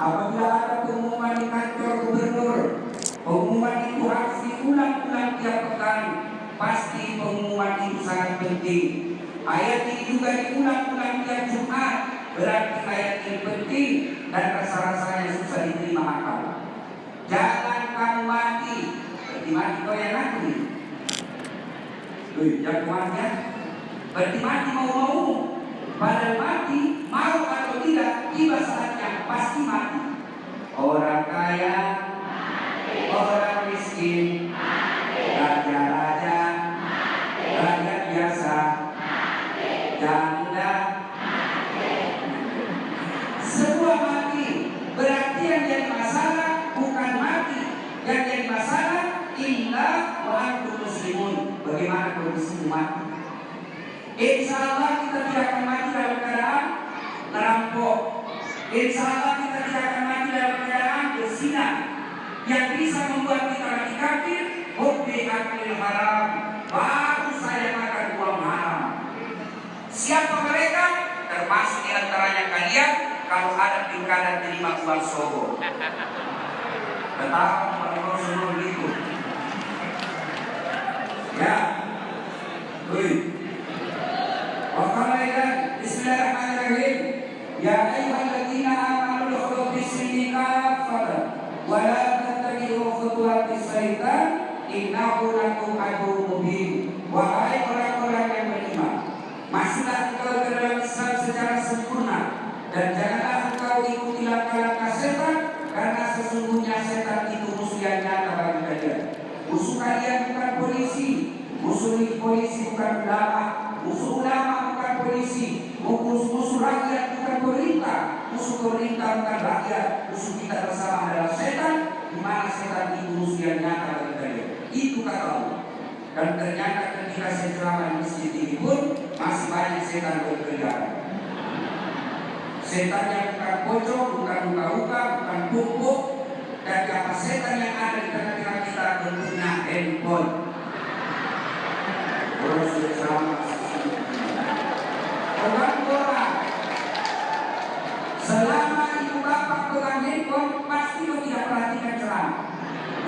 Apabila ada pengumuman di kantor gubernur, pengumuman itu harus diulang-ulang tiap pekan. Pasti pengumuman itu sangat penting. Ayat ini juga diulang-ulang tiap Jumat. Berarti ayat ini penting dan rasa-rasanya susah diterima akal. Jangan kamu mati. Berarti mati kau yang nanti. Wih, jangan ya. Berarti mati mau-mau. Padahal mati, mau atau tidak, tiba saatnya pasti mati. Orang kaya, orang miskin, raja-raja, rakyat biasa, janda, semua mati. Berarti yang jadi masalah bukan mati, yang jadi masalah wa antum muslimun. Bagaimana kondisi mati? Insya Allah kita tidak akan mati dalam keadaan merampok. Insya Allah kita tidak akan mati dalam keadaan bersinar yang bisa membuat kita mati kafir. Hobi akhir haram, baru saya makan uang haram. Siapa mereka? Termasuk di antaranya kalian kalau ada pilkada terima uang sogo. Tetap kalau seluruh itu. Ya, Wih. Wa qala Bismillahirrahmanirrahim. يا ايها الذين امنوا ادخلوا في السلم كافه ولا تتبعوا خطوات الشيطان انه لكم عدو مبين wahai orang-orang yang beriman masuklah engkau ke dalam Islam secara sempurna dan janganlah engkau ikuti langkah-langkah setan karena sesungguhnya setan itu musuh yang nyata bagi kalian musuh kalian bukan polisi musuh polisi bukan ulama musuh ulama bukan polisi, musuh, musuh rakyat bukan pemerintah, musuh pemerintah bukan rakyat, musuh kita bersama adalah setan, di mana setan itu musuh yang nyata bagi kalian. Itu kata Allah. Dan ternyata ketika saya ceramah di masjid ini pun masih banyak setan bekerja. Setan yang bukan pocong, bukan muka-muka, bukan pupuk, dan apa setan yang ada di tengah-tengah kita bentuknya handphone. Kalau sudah ceramah orang orang selama ibu bapak pegang handphone pasti lo tidak perhatikan ceramah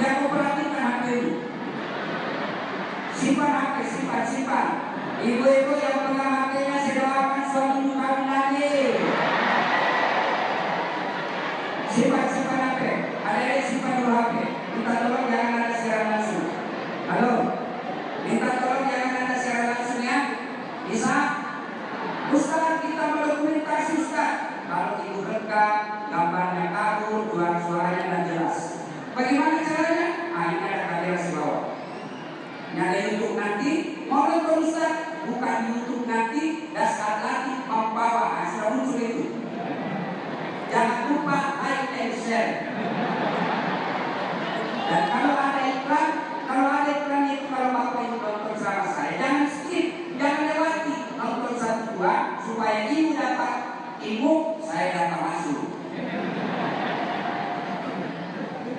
yang perhatikan HP itu simpan HP simpan simpan. Ibu-ibu yang pegang HP-nya saya doakan suami ibu kawin lagi simpan simpan HP ada yang simpan dulu HP minta tolong jangan ada siaran langsung halo minta tolong jangan ada siaran langsung ya bisa Ustaz kita mendokumentasi Ustaz Kalau ibu rekam Gambarnya kabur Suara suaranya dan jelas Bagaimana caranya? Ah ini ada kamera di bawah Ini ada YouTube nanti Mau nonton Ustaz Bukan YouTube nanti Dasar lagi membawa nah, Sudah muncul itu Jangan lupa like and share Dan kalau ada iklan Kalau ada iklan itu Kalau bapak itu nonton sama saya Jangan skip Jangan lewati nonton satu dua supaya ibu dapat ilmu saya dapat masuk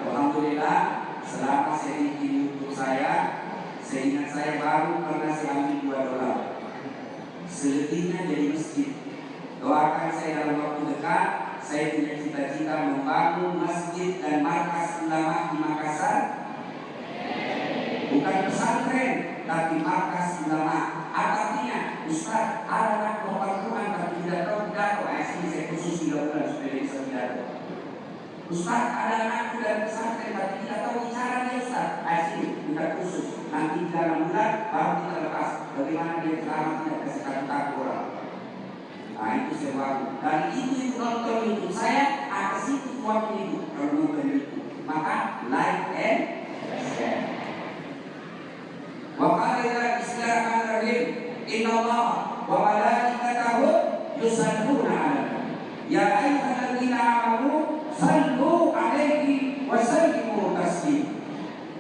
Alhamdulillah bikin YouTube saya seingat saya baru pernah saya ambil 2 dolar. Selebihnya jadi masjid. Doakan saya dalam waktu dekat saya punya cita-cita membangun masjid dan markas ulama di Makassar. Bukan pesantren tapi markas ulama artinya? Ustaz ada anak Quran tapi tidak tahu pidato nah, saya khusus 3 bulan supaya bisa pidato Ustaz ada anak dan pesantren tapi tidak tahu bicara dia Ustaz. Nah kita khusus. Nanti dalam bulan baru kita lepas Bagaimana dia selamat tidak kasih kartu orang. Nah itu saya baru Dan itu ibu dokter itu Saya ada situ waktu itu Renungkan itu Maka like and share. Wa qala Islam al-Rahim Inna Allah wa malaikatahu yusalluna 'alan ya ayyuhalladzina amanu Sallu alaihi wa sallimu taslim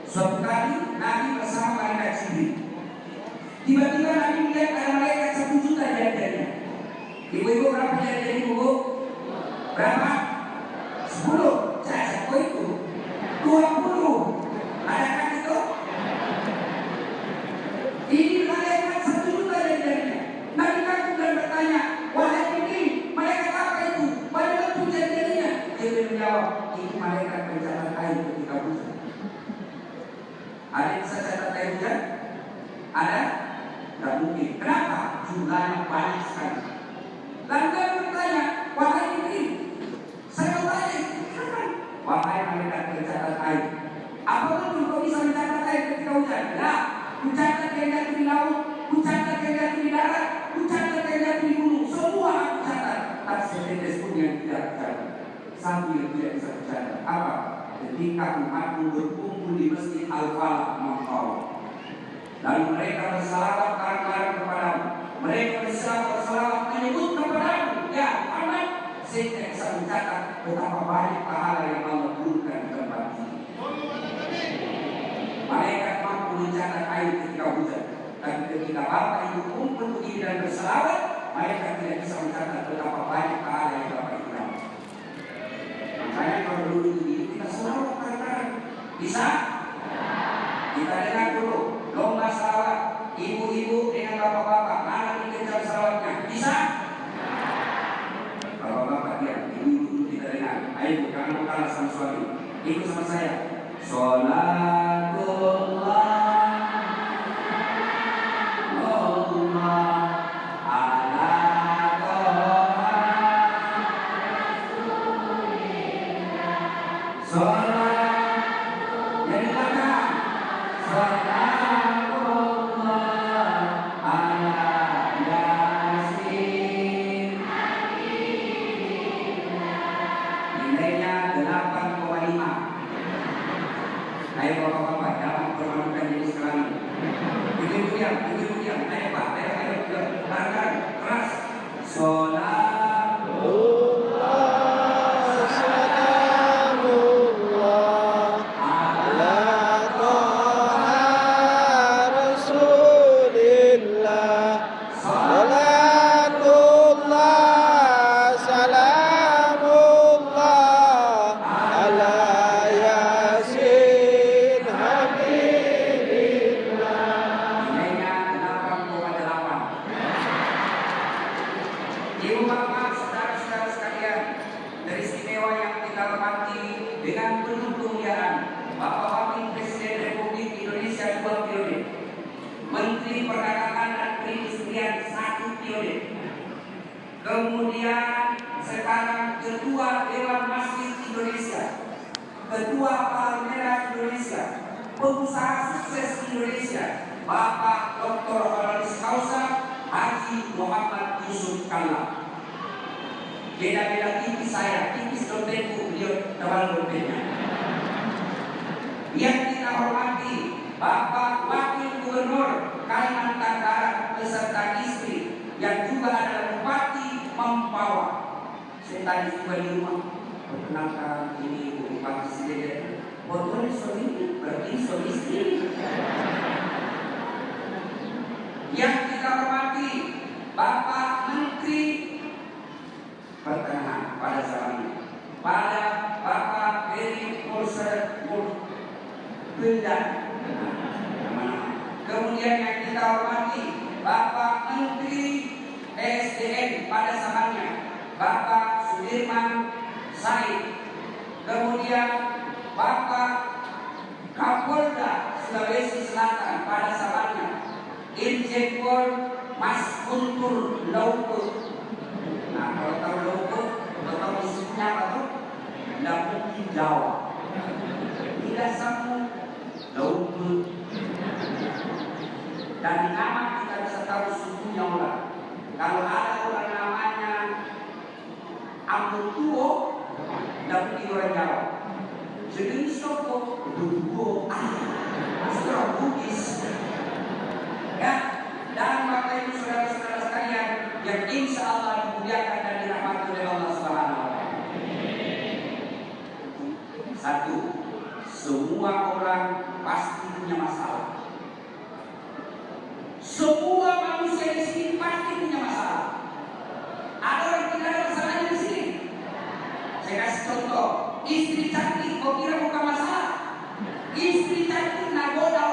Suatu kali Nabi bersama malaikat Jibril. Tiba-tiba Nabi melihat ada malaikat satu juta di hadiahnya Ibu-ibu berapa di hadiahnya ibu? Berapa? Sepuluh. Saya sepuluh itu. Dua Satu, semua orang pasti punya masalah. Semua manusia di sini pasti punya masalah. Ada orang tidak ada masalah di sini. Saya kasih contoh, istri cantik kok kira bukan masalah. Istri cantik nagoda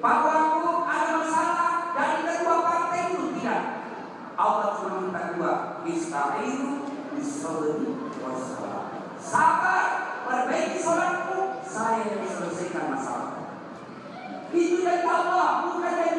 bahwa itu ada masalah dari kedua partai itu tidak. Allah cuma minta dua, istainu bisobri wasalah. Sabar, perbaiki solatmu, saya yang selesaikan masalah. Itu dari Allah, bukan dari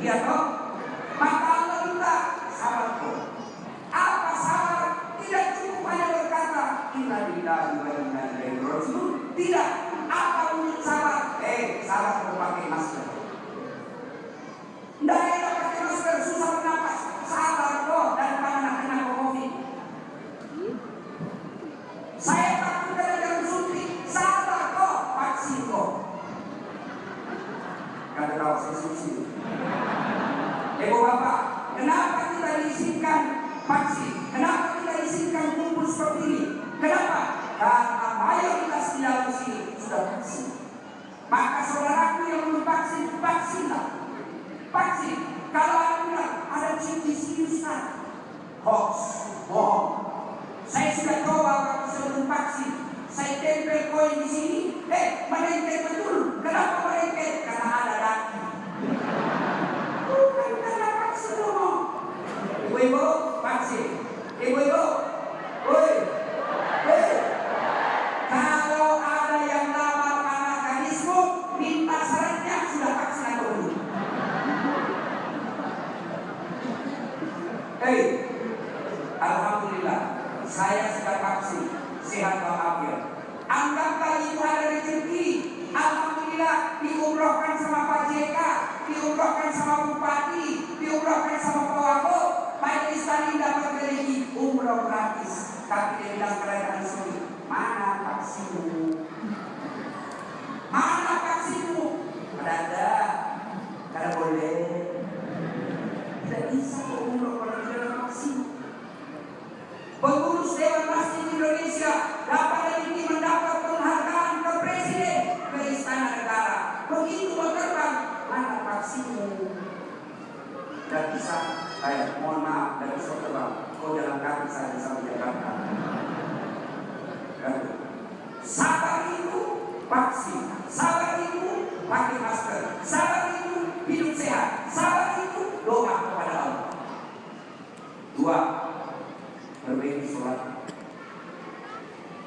你好。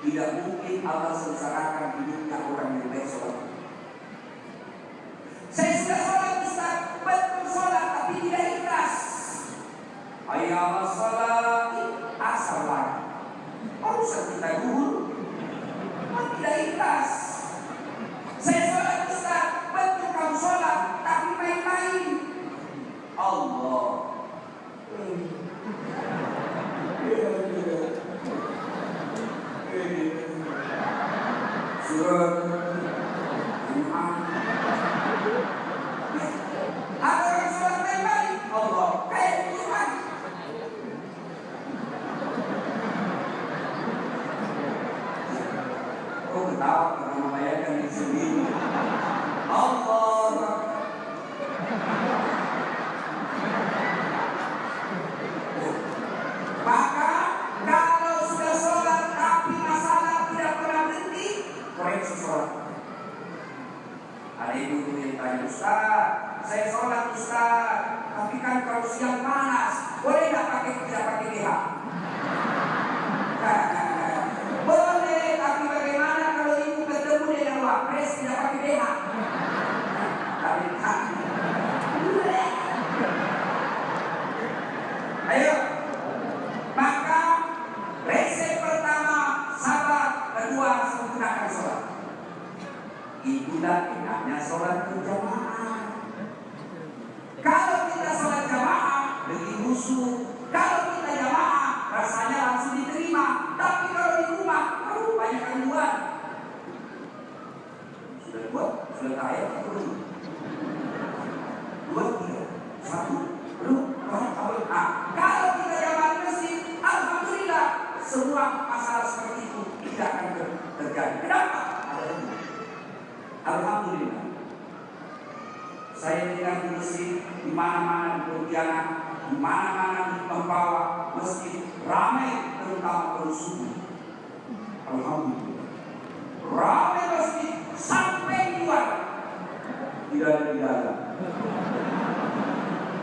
Tidak mungkin Allah sengsarakan hidupnya orang yang baik sholat. Saya sudah sholat Ustaz, betul sholat tapi tidak ikhlas. Ayah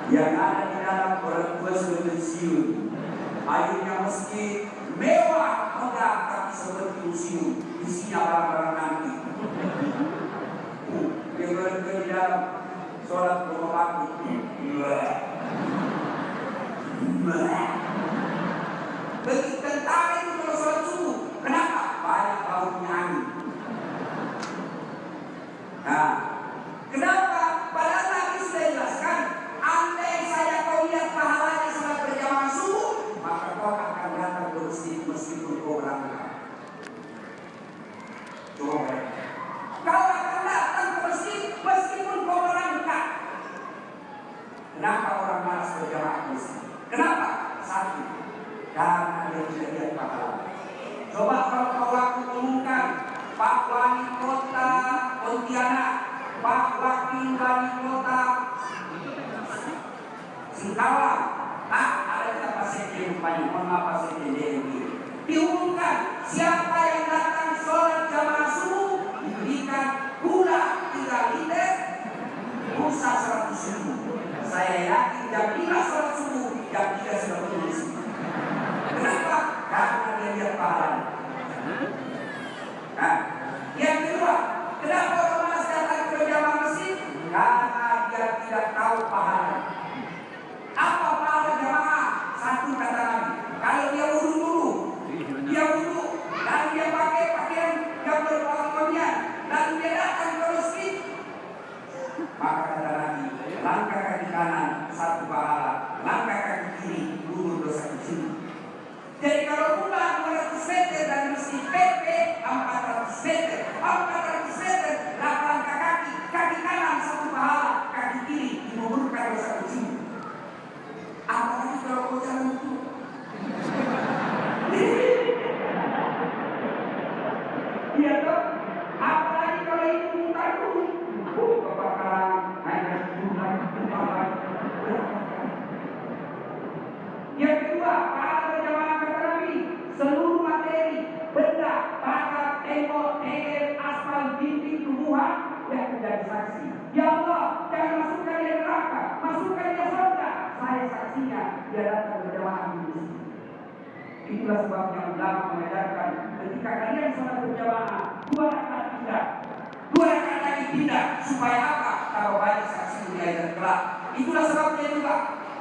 yang ada di dalam perempuan pensiun. Akhirnya meski mewah megah tapi seperti museum isinya barang-barang nanti. Yang berhenti di dalam sholat rumah. Begitu da prima yang menjadi saksi. Ya Allah, jangan masukkan dia neraka, masukkan dia surga. Saya saksinya dia datang berjamaah di sini. Itulah sebabnya ulama mengajarkan ketika kalian sholat berjamaah dua rakaat tidak, dua rakaat lagi tidak supaya apa? Kalau banyak saksi di akhirat kelak. Itulah sebabnya juga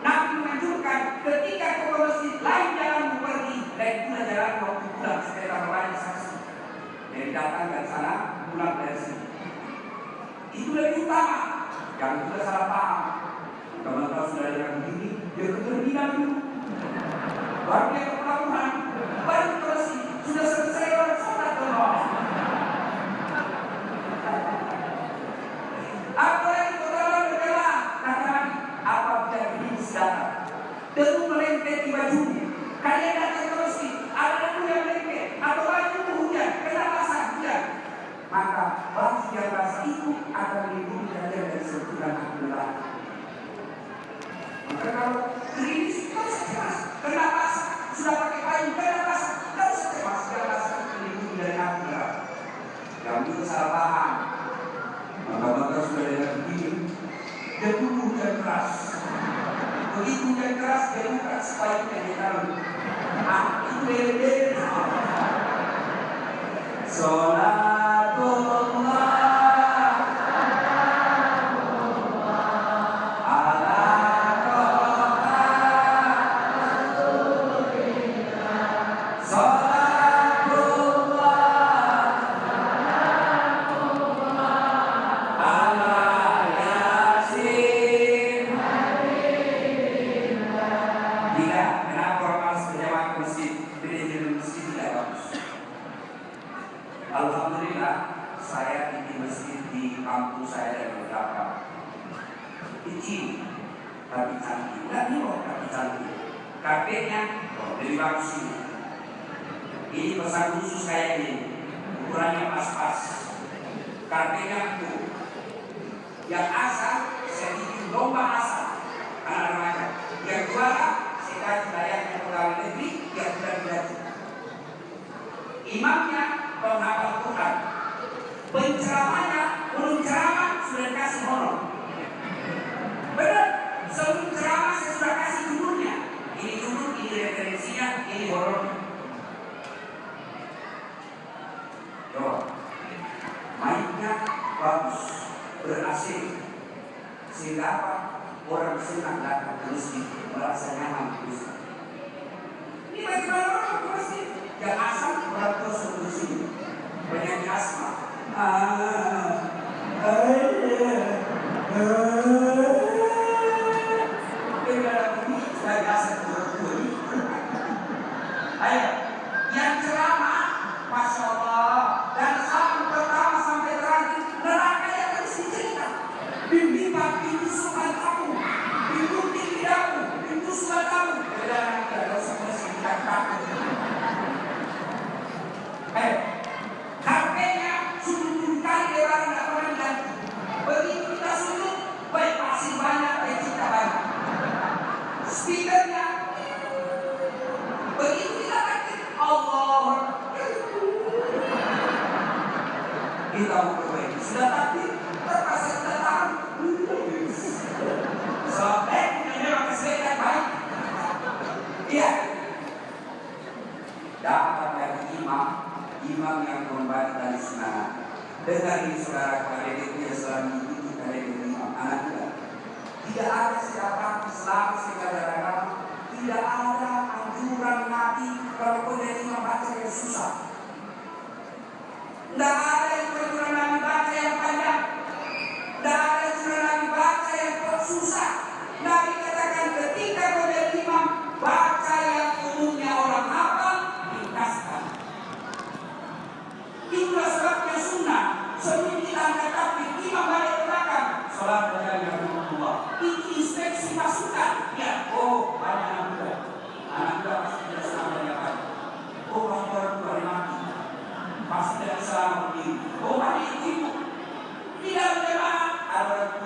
Nabi menganjurkan ketika ke masjid lain jalan pergi dan pula jalan waktu pulang supaya banyak saksi. Jadi datang dari sana, pulang dari sini. Itu yang utama. Yang sudah salah paham. Teman-teman saudara begini dia keterdidikan dulu. Baru dia ketahuan, baru terus sudah selesai orang salah Please Ini pas-pas. Master Samuel, Omani Ibu, Tidak Jemaah, Arab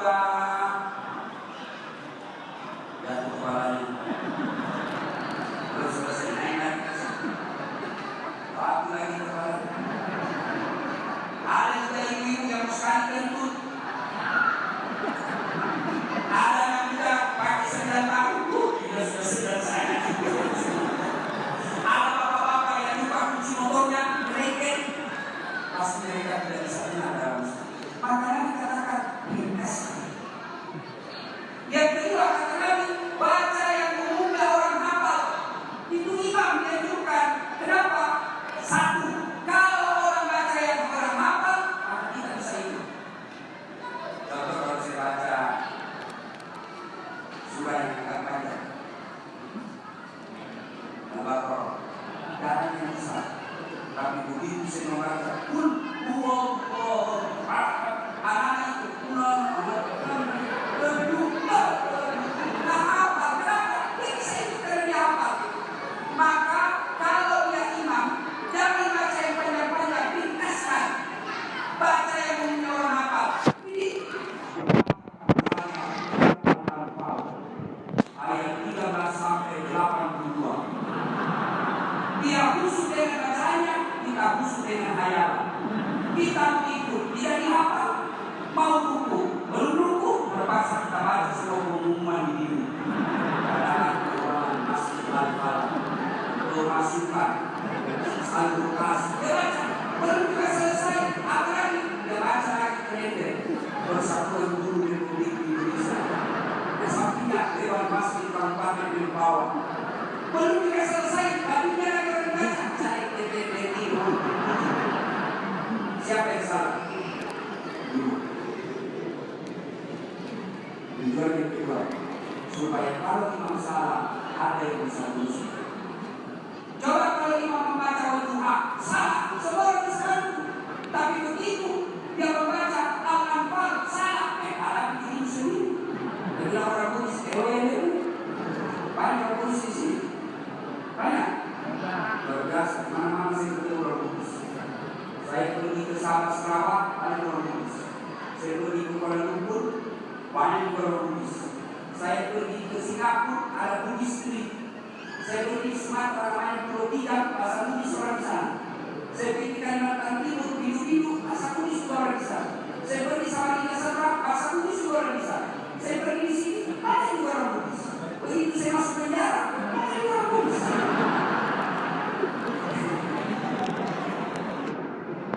pergi ke Kuala Lumpur, banyak. Saya pergi ke Singapura, ada Bugis Street. Saya pergi Sumatera, banyak Pulau Tidang, bahasa Bugis orang di sana. Saya pergi ke Kalimantan Timur, Bidu-Bidu, bahasa Bugis orang di sana. Saya pergi Samarinda Sabah, bahasa Bugis orang di sana. Saya pergi di sini, ada juga orang Bugis. Begitu saya masuk penjara, ada juga orang Bugis.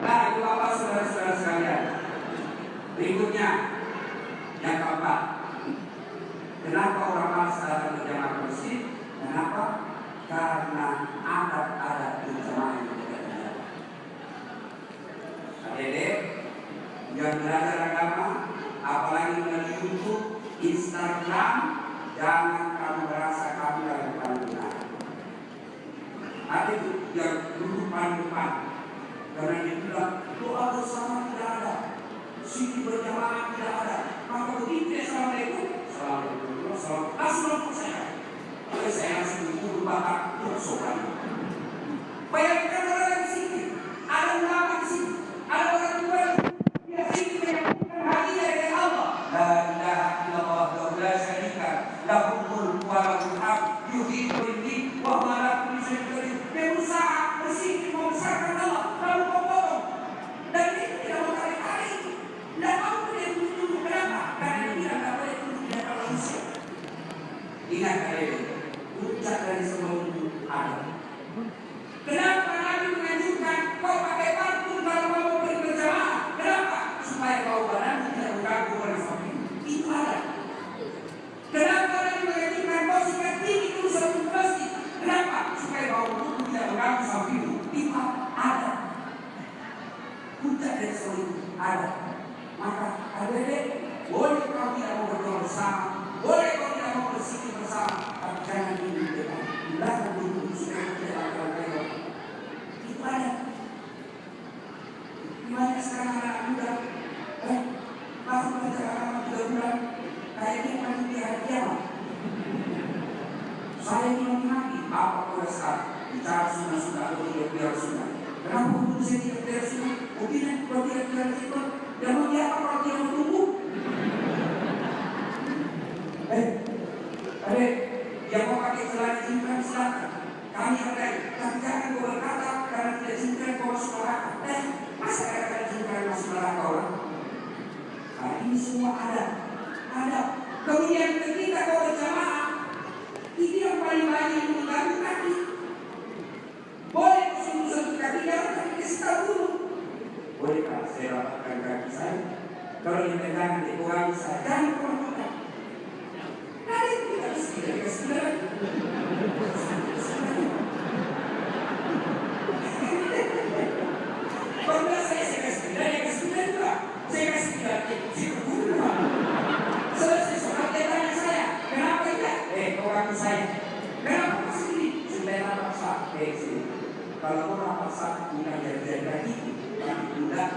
Nah, itu apa saudara-saudara sekalian? Berikutnya, yang keempat, kenapa orang malas datang ke jamaah ke masjid? Kenapa? Karena adat-adat berjamaah yang tidak ada. Adik-adik yang belajar agama, apalagi melalui YouTube, Instagram, jangan kamu merasa kamu paling benar. Ada itu yang duduk paling depan, karena dia bilang doa bersama tidak ada, sini berjamaah tidak ada. Maka begitu ya assalamualaikum, assalamualaikum, assalamualaikum, langsung langsung saya. Tapi saya langsung dulu bakar untuk sopan. Bayangkan orang di sini, ada ulama di sini, ada orang tua di sini menyampaikan hadiah dari Allah. La ilaha illallah wa la syarika lahu mulku wa lahu hamd yuhyi wa yumiit wa huwa ala kulli syai'in qadir. Berusaha bersikap membesarkan Allah lalu membohong. Dan itu tidak mau tarik-tarik. Tidak mau dia tunduk kenapa? Karena dia tidak boleh tunduk di hadapan manusia. Ingat kalian, puncak dari semua itu ada. Kenapa Nabi menganjurkan kau pakai parfum kalau kau mau pergi berjamaah? Kenapa? Supaya kau badan tidak mengganggu orang lain. Itu ada. Kenapa Nabi menganjurkan kau sikat tinggi dulu sebelum masjid? Kenapa? Supaya kau tubuh tidak mengganggu sampingmu. Itu ada. Puncak dari semua itu ada. Maka adik-adik boleh kau tidak mau berdoa bersama, boleh kau tidak mau berzikir bersama, tapi jangan di depan, di belakang dulu supaya tidak akan lewat. Itu ada. Gimana sekarang anak muda? Eh, baru belajar agama tiga bulan, kayaknya kan di hari. Saya apa boleh sekarang bicara sunnah sunnah atau tidak biar sunnah. Kenapa saya tidak biar sunnah? Mungkin kalau tidak sunnah, dan mau dia apa kalau dia tumbuh? Eh, adek, yang mau pakai celana jingkrang silakan. Kami ada, tapi jangan berkata karena tidak jingkrang kau masuk neraka. Eh, masa kata-kata jingkrang masuk neraka orang? Nah, ini semua ada, ada. Kemudian ketika kau berjamaah, ini yang paling banyak yang mengganggu kaki. Boleh sentuh-sentuh kaki, jangan kaki kasih dulu. Bolehkah saya rapatkan kaki saya? Kalau yang pegangan dikurangi saya, jangan kurang-kurang. Nanti kita tidak dikasih lagi. Kalau saya saya kasih tidak, ya kasih tidak juga. Saya kasih tidak, ya kasih kedua. Selesai sholat dia tanya saya, kenapa tidak? Eh, orang saya. Kenapa masih ini? Sudah rapat sah. Eh, sini. Kau rapat sah, bukan jadi-jadi lagi. Yang tidak.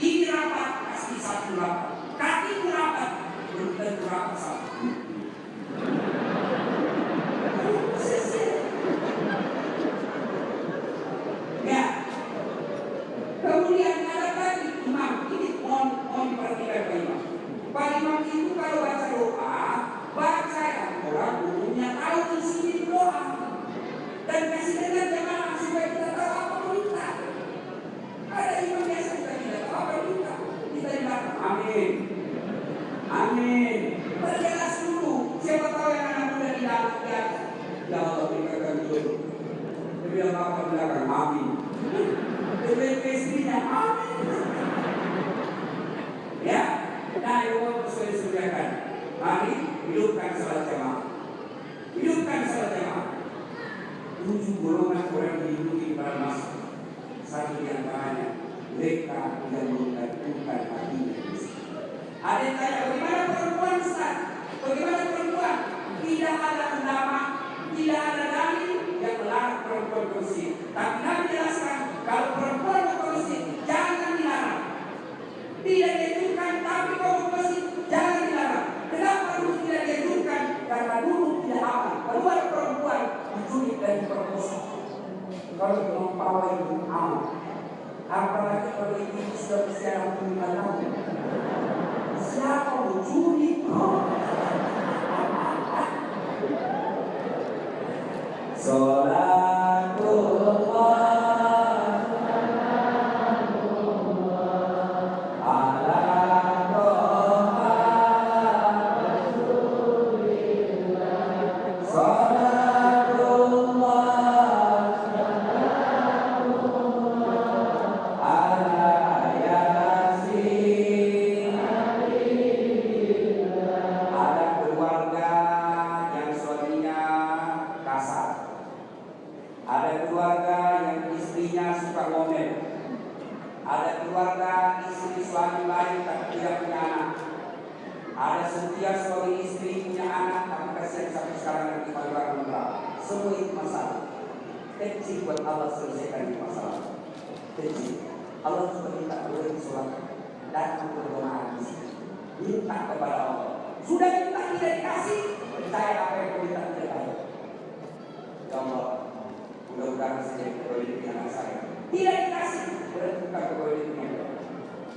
Ini rapat, pasti satu rapat. Kaki rapat, belum tentu rapat satu. Thank you. Suami lain tapi tidak punya anak. Ada setiap suami istri punya anak tapi kasihan sampai sekarang yang di keluarga Semua itu masalah. Kecil buat Allah selesaikan itu masalah. Kecil. Allah juga minta boleh sholat datang ke rumah di sini. Minta kepada Allah. Sudah minta tidak dikasih, percaya apa yang kau minta tidak ada. Ya Allah, mudah-mudahan saya berdoa anak saya. Tidak dikasih, berdoa dia.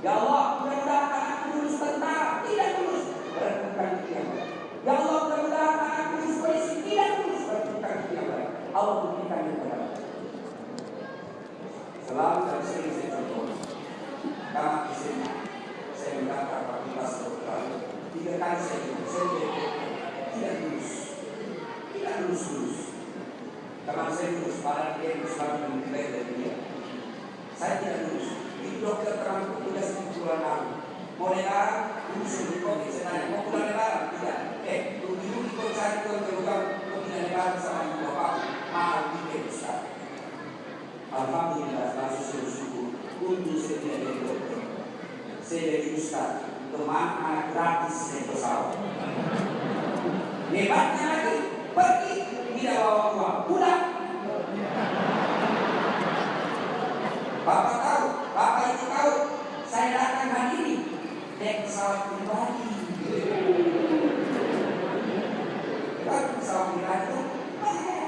Ya Allah, mudah-mudahan anakku lulus tentara, tidak lulus, bukan dia. Ya Allah, mudah-mudahan anakku lulus polisi, tidak lulus, bukan dia. Allah berikan yang terbaik. Selalu dan sering saya contoh. Karena di sini saya mendaftar fakultas kedokteran tiga kali saya saya tidak lulus tidak lulus lulus teman saya lulus padahal dia dari dia saya tidak lulus di covid saya tanya mau lebaran? Tidak eh dulu lebaran Alhamdulillah bersyukur. Untuk saya jadi gratis pesawat. Lagi. Pergi. Tidak bapak tahu saya datang ini. Naik pesawat pribadi. Kan pesawat pribadi itu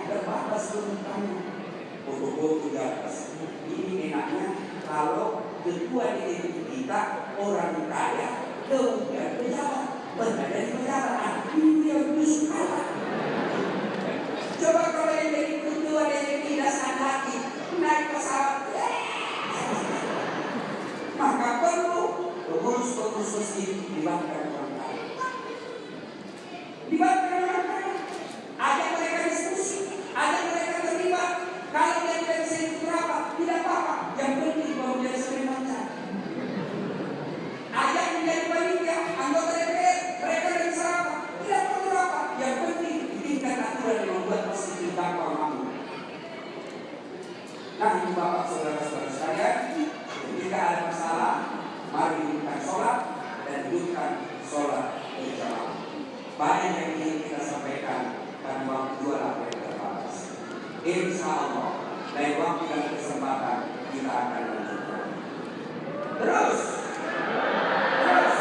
terbatas turunannya foto-foto di atas ini enaknya kalau ketua DPD kita orang kaya kemudian pejabat. Benar dari pejabat. Ini yang apa coba kalau yang jadi ketua DPD dasar lagi naik pesawat maka perlu pengurus-pengurus masjid dibantu orang kaya dibantu orang kaya ada mereka diskusi ada mereka terlibat kalau dia tidak bisa ikut rapat Bapak saudara-saudara sekalian, jika ada masalah, mari hidupkan sholat dan hidupkan sholat berjamaah. Banyak yang ingin kita sampaikan karena waktu dua yang terbatas. Insya Allah, lain waktu dan kesempatan kita akan lanjutkan. Terus, terus,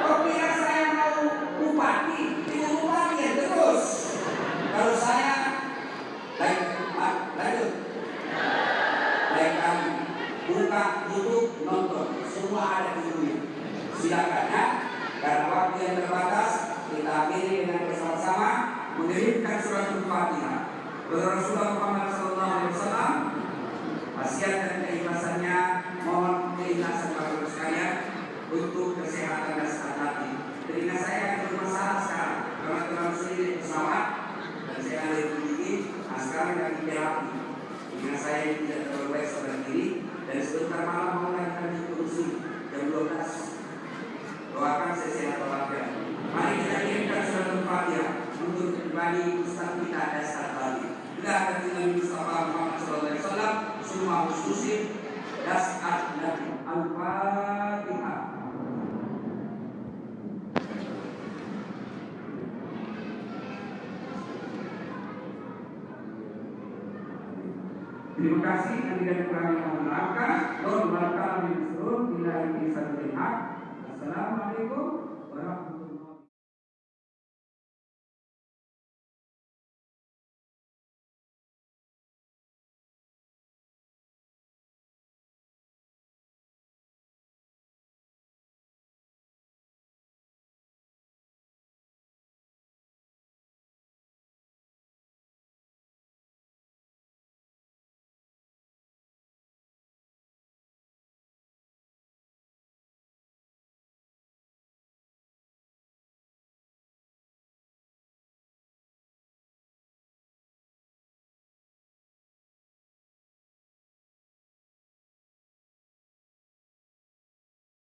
kok kira saya mau bupati, itu bupati ya terus. Kalau saya, lain, ma- lanjut. Lain kami, buka YouTube, nonton, semua ada di dunia. Silakan ya, karena waktu yang terbatas, kita akhiri dengan bersama-sama mengirimkan surat Al-Fatihah. Kepada Rasulullah Muhammad SAW, wasiat dan keikhlasannya mohon keikhlasan Bapak sekalian untuk kesehatan dan sehat hati. Telinga saya yang bermasalah sekarang karena terlalu sering naik pesawat dan saya ada yang tinggi. Nah sekarang lagi terapi. Telinga saya yang tidak terlalu baik sebelah kiri dan sebentar malam mau melahirkan di kursi jam 12. Doakan saya sehat walafiat. Mari kita kirimkan surat Al-Fatihah pribadi Ustaz kita ada saat lagi. Kita akan dengan Mustafa Muhammad SAW semua khususin dasar Nabi Al-Fatihah. Terima kasih dan tidak kurang yang menerangkan. Doa berkata di seluruh bila ini satu Assalamualaikum warahmatullahi